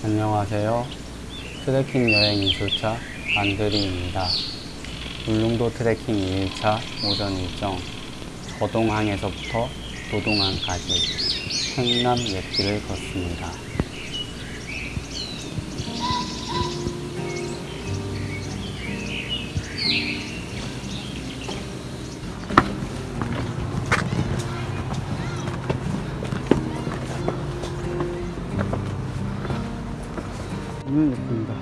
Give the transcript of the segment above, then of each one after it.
안녕하세요. 트레킹 여행 이술차 안드리입니다. 울릉도 트레킹 2일차 오전 일정 거동항에서부터 도동항까지 행남 옛길을 걷습니다. 예쁩니다.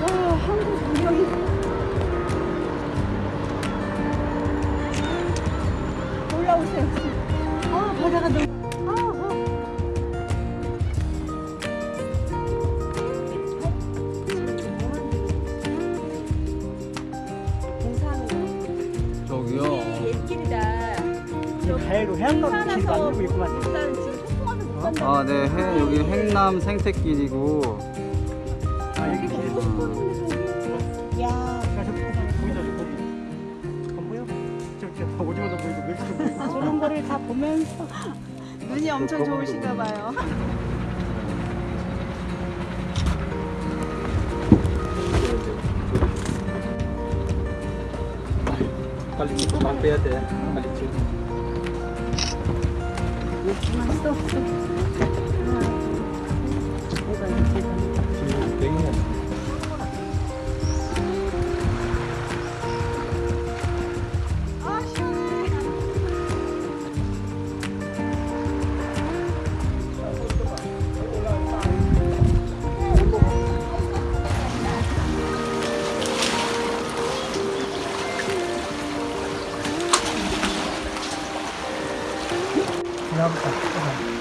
와, 한국 전경이. 올라오세요. 아, 바다가 너무. 다이로 해안가로 길 만들고 있구만. 일단 지금 소풍하면 못 간다. 아, 네. 해, 여기 행남 생태길이고 아 여기 길. 야, 아, 저 보이죠 저기. 안 보여? 저저 오징어도 보이고 멸치도 보이고. 저런 거를 다 보면서 눈이 엄청 좋으신가 봐요. 빨리 막 빼야 돼. 빨리 좀. 여기 지나부터.